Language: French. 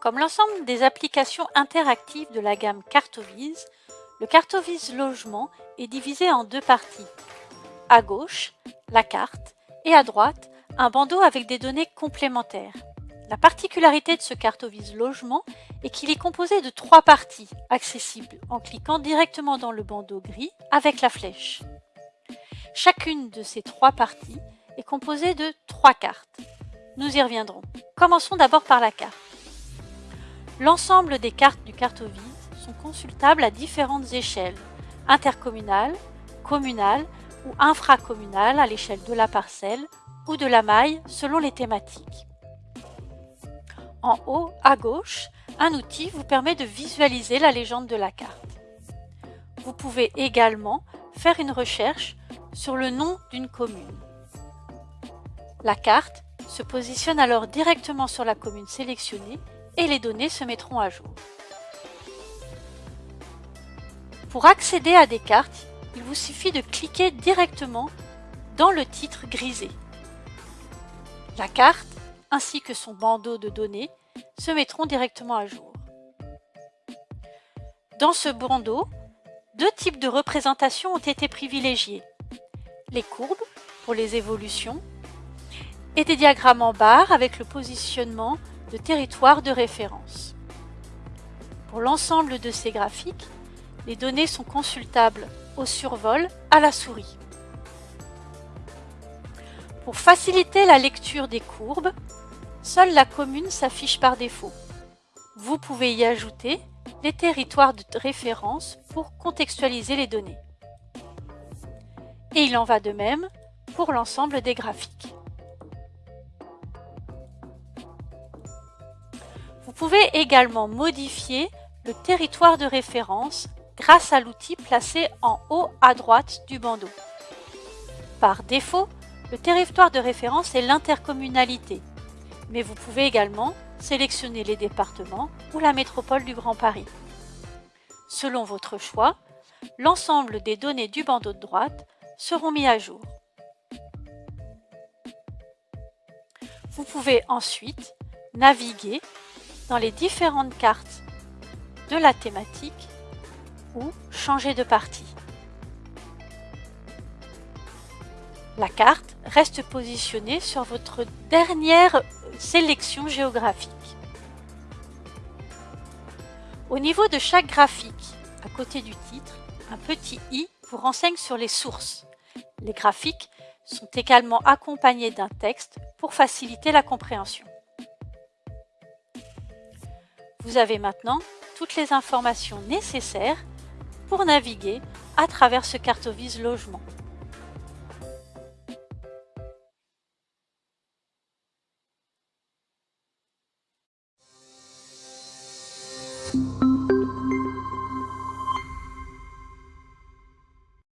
Comme l'ensemble des applications interactives de la gamme Cartovise, le Cartovise Logement est divisé en deux parties. À gauche, la carte, et à droite, un bandeau avec des données complémentaires. La particularité de ce Cartovise Logement est qu'il est composé de trois parties, accessibles en cliquant directement dans le bandeau gris avec la flèche. Chacune de ces trois parties est composée de trois cartes. Nous y reviendrons. Commençons d'abord par la carte. L'ensemble des cartes du Cartovise sont consultables à différentes échelles, intercommunales, communales ou infracommunales à l'échelle de la parcelle ou de la maille selon les thématiques. En haut, à gauche, un outil vous permet de visualiser la légende de la carte. Vous pouvez également faire une recherche sur le nom d'une commune. La carte se positionne alors directement sur la commune sélectionnée et les données se mettront à jour. Pour accéder à des cartes, il vous suffit de cliquer directement dans le titre grisé. La carte, ainsi que son bandeau de données, se mettront directement à jour. Dans ce bandeau, deux types de représentations ont été privilégiés. Les courbes, pour les évolutions, et des diagrammes en barre avec le positionnement de territoire de référence. Pour l'ensemble de ces graphiques, les données sont consultables au survol à la souris. Pour faciliter la lecture des courbes, seule la commune s'affiche par défaut. Vous pouvez y ajouter les territoires de référence pour contextualiser les données. Et il en va de même pour l'ensemble des graphiques. Vous pouvez également modifier le territoire de référence grâce à l'outil placé en haut à droite du bandeau. Par défaut, le territoire de référence est l'intercommunalité, mais vous pouvez également sélectionner les départements ou la métropole du Grand Paris. Selon votre choix, l'ensemble des données du bandeau de droite seront mis à jour. Vous pouvez ensuite naviguer dans les différentes cartes de la thématique ou changer de partie. La carte reste positionnée sur votre dernière sélection géographique. Au niveau de chaque graphique, à côté du titre, un petit i vous renseigne sur les sources. Les graphiques sont également accompagnés d'un texte pour faciliter la compréhension. Vous avez maintenant toutes les informations nécessaires pour naviguer à travers ce cartovise logement.